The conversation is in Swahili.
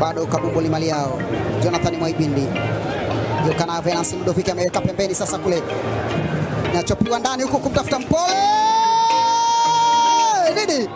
bado Kabumbu limali yao. Jonathan Mwaibindi. Yuka na Venance Mdoviki ameweka pembeni sasa kule, nachopiwa ndani huku kumtafuta Mpole! Nini?